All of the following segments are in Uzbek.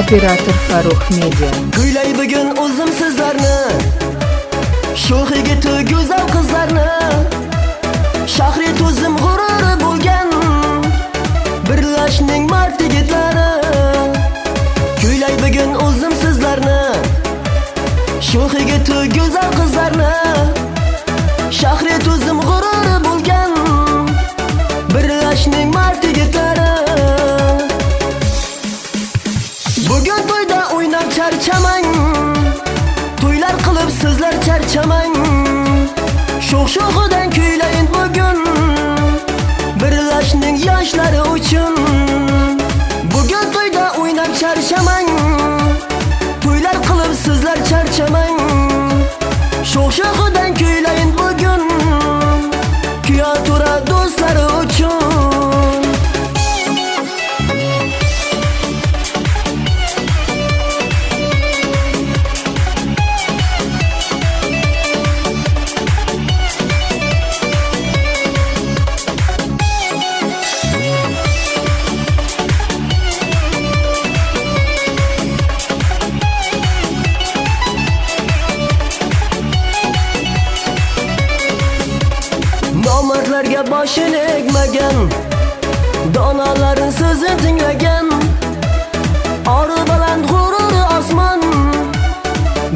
Operator Farruh Media. Kuylay bugun o'zim sizlarni Sho'x yigiti go'zal qizlarni Shahri to'zim g'ururi bo'lgan Birlashning mard yigitlari Kuylay bugun o'zim sizlarni Sho'x yigiti go'zal qizlarni Shahri to'zim Bugun to'yda o'ynab charchamang To'ylar qilib sizlar charchamang Sho'x-sho'xidan kuylayin bugun. Birlashning yoshlari uchun. Bugun to'yda o'ynab charchamang To'ylar qilib sizlar charchamang Sho'x-sho'xidan kuylayin bugun. Kuya tura do'stlari uchun. Boshini egmagan Donalarin so'zini tinglagan. Ori baland g'ururi osmon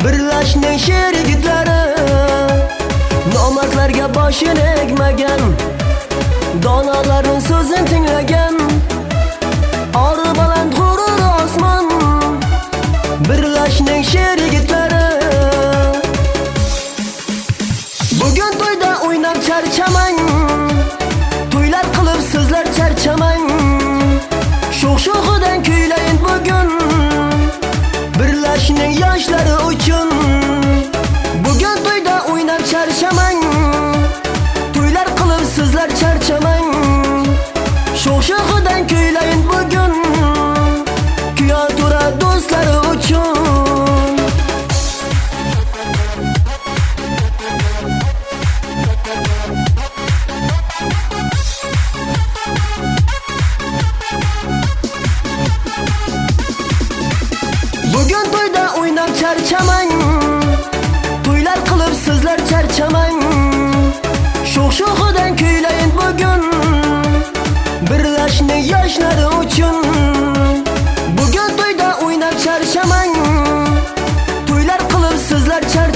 Birlashning sher yigitlari. Nomardlarga boshini egmagan Donalarin so'zini tinglagan. Ori baland g'ururi osmon Birlashning sher yigitlari. Birlashning yoshlari charchamang To'ylar qilib sizlar charchamang Sho'x-sho'xidan kuylayin bugun birlashni yoshlar uchun. Bugun to'yda o'ynab charchamang To'ylar qilib sizlar charchamang